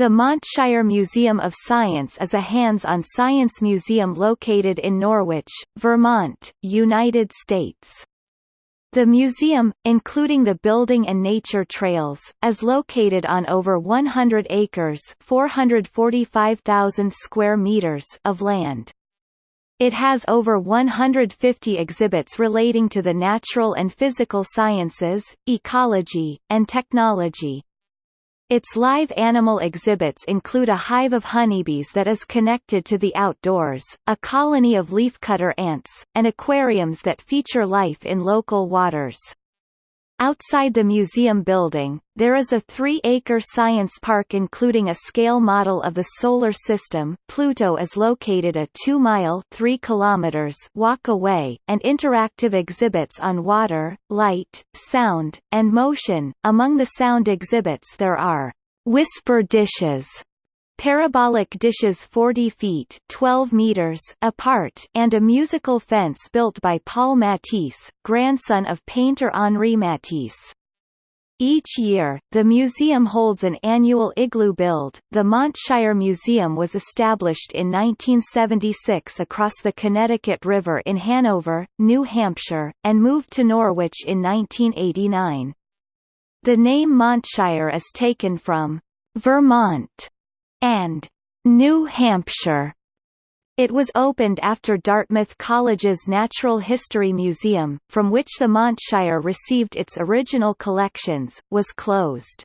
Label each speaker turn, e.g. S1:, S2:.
S1: The Montshire Museum of Science is a hands-on science museum located in Norwich, Vermont, United States. The museum, including the building and nature trails, is located on over 100 acres 445,000 square meters of land. It has over 150 exhibits relating to the natural and physical sciences, ecology, and technology. Its live animal exhibits include a hive of honeybees that is connected to the outdoors, a colony of leafcutter ants, and aquariums that feature life in local waters. Outside the museum building, there is a three-acre science park including a scale model of the Solar System Pluto is located a 2-mile walk away, and interactive exhibits on water, light, sound, and motion. Among the sound exhibits there are «whisper dishes» parabolic dishes 40 feet 12 meters apart and a musical fence built by Paul Matisse, grandson of painter Henri Matisse. Each year, the museum holds an annual igloo build. The Montshire Museum was established in 1976 across the Connecticut River in Hanover, New Hampshire, and moved to Norwich in 1989. The name Montshire is taken from Vermont and New Hampshire. It was opened after Dartmouth College's Natural History Museum, from which the Montshire received its original collections, was closed.